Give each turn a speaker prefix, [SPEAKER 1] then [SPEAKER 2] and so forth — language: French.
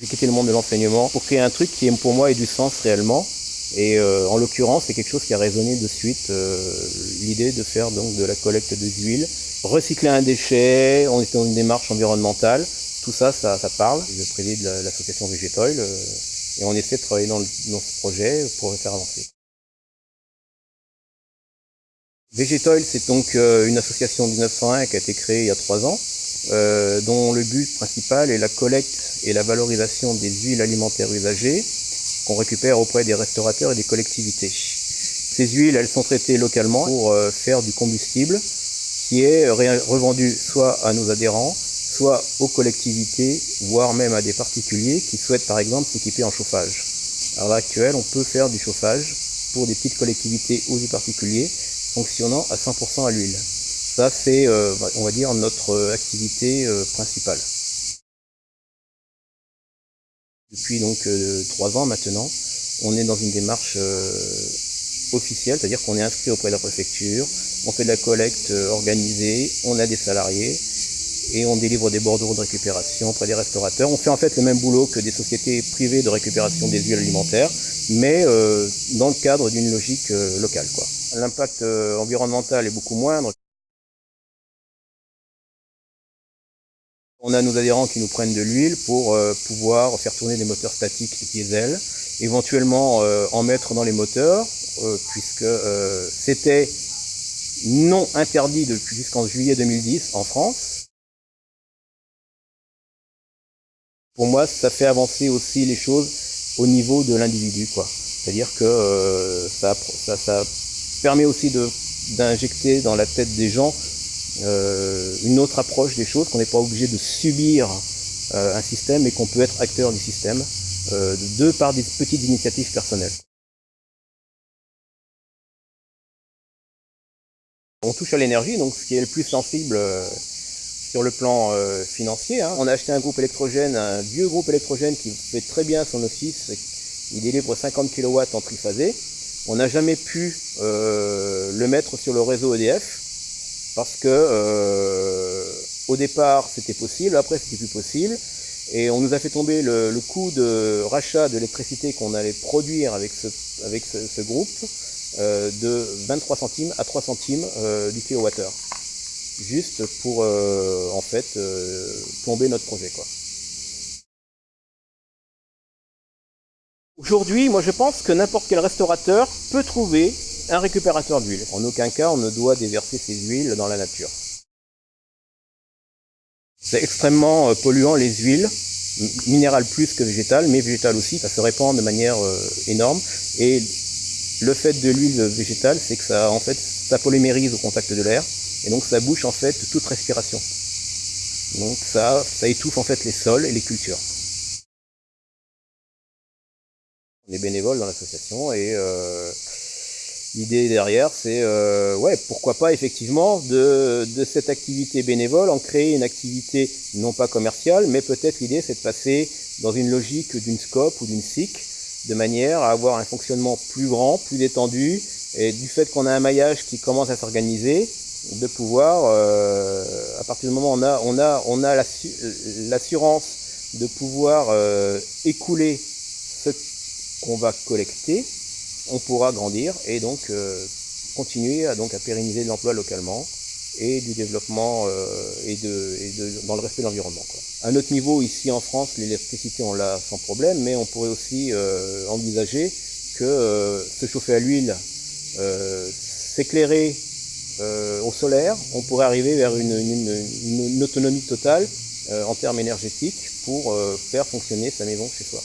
[SPEAKER 1] J'ai quitté le monde de l'enseignement pour créer un truc qui pour moi ait du sens réellement. Et euh, en l'occurrence, c'est quelque chose qui a résonné de suite, euh, l'idée de faire donc de la collecte de huile, recycler un déchet, on est dans une démarche environnementale, tout ça, ça, parle. Je préside l'association Végétoil euh, et on essaie de travailler dans, dans, ce projet pour le faire avancer. Végétoil, c'est donc une association de 1901 qui a été créée il y a trois ans, dont le but principal est la collecte et la valorisation des huiles alimentaires usagées qu'on récupère auprès des restaurateurs et des collectivités. Ces huiles, elles sont traitées localement pour euh, faire du combustible qui est revendu soit à nos adhérents, soit aux collectivités, voire même à des particuliers qui souhaitent par exemple s'équiper en chauffage. À l'heure actuelle, on peut faire du chauffage pour des petites collectivités ou des particuliers fonctionnant à 100% à l'huile. Ça, c'est, euh, on va dire, notre euh, activité principale. Depuis donc euh, trois ans maintenant, on est dans une démarche euh, officielle, c'est-à-dire qu'on est inscrit auprès de la préfecture, on fait de la collecte euh, organisée, on a des salariés et on délivre des bordeaux de récupération auprès des restaurateurs. On fait en fait le même boulot que des sociétés privées de récupération des huiles alimentaires, mais dans le cadre d'une logique locale. L'impact environnemental est beaucoup moindre. On a nos adhérents qui nous prennent de l'huile pour euh, pouvoir faire tourner des moteurs statiques diesel, éventuellement euh, en mettre dans les moteurs, euh, puisque c'était non interdit depuis jusqu'en juillet 2010 en France. Pour moi, ça fait avancer aussi les choses au niveau de l'individu. C'est-à-dire que ça, ça permet aussi d'injecter dans la tête des gens euh, une autre approche des choses, qu'on n'est pas obligé de subir euh, un système et qu'on peut être acteur du système, euh, de par des petites initiatives personnelles. On touche à l'énergie, donc ce qui est le plus sensible sur le plan financier. Hein. On a acheté un groupe électrogène, un vieux groupe électrogène qui fait très bien son office. Il délivre 50 kW en triphasé. On n'a jamais pu le mettre sur le réseau EDF parce que euh, au départ c'était possible, après c'était plus possible, et on nous a fait tomber le, coût de rachat de l'électricité qu'on allait produire avec ce, groupe euh, de 23 centimes à 3 centimes euh, du kilowattheure, juste pour en fait plomber notre projet. Aujourd'hui, moi je pense que n'importe quel restaurateur peut trouver un récupérateur d'huile. En aucun cas, on ne doit déverser ces huiles dans la nature. C'est extrêmement euh, polluant les huiles, minérales plus que végétales, mais végétales aussi, ça se répand de manière euh, énorme. Et le fait de l'huile végétale, c'est que ça, en fait, ça polymérise au contact de l'air, et donc ça bouche en fait toute respiration. Donc ça, ça étouffe en fait les sols et les cultures. On est bénévole dans l'association et euh, L'idée derrière, c'est, euh, ouais, pourquoi pas effectivement de, cette activité bénévole en créer une activité non pas commerciale, mais peut-être l'idée c'est de passer dans une logique d'une scope ou d'une SIC, de manière à avoir un fonctionnement plus grand, plus détendu, et du fait qu'on a un maillage qui commence à s'organiser, de pouvoir, euh, à partir du moment où on a, on a, on a l'assurance de pouvoir euh, écouler ce qu'on va collecter, on pourra grandir et donc euh, continuer à, donc, à pérenniser l'emploi localement et du développement euh, et, de, dans le respect de l'environnement. À notre niveau, ici en France, l'électricité, on l'a sans problème, mais on pourrait aussi euh, envisager que se chauffer à l'huile, s'éclairer au solaire, on pourrait arriver vers une autonomie totale en termes énergétiques pour faire fonctionner sa maison chez soi.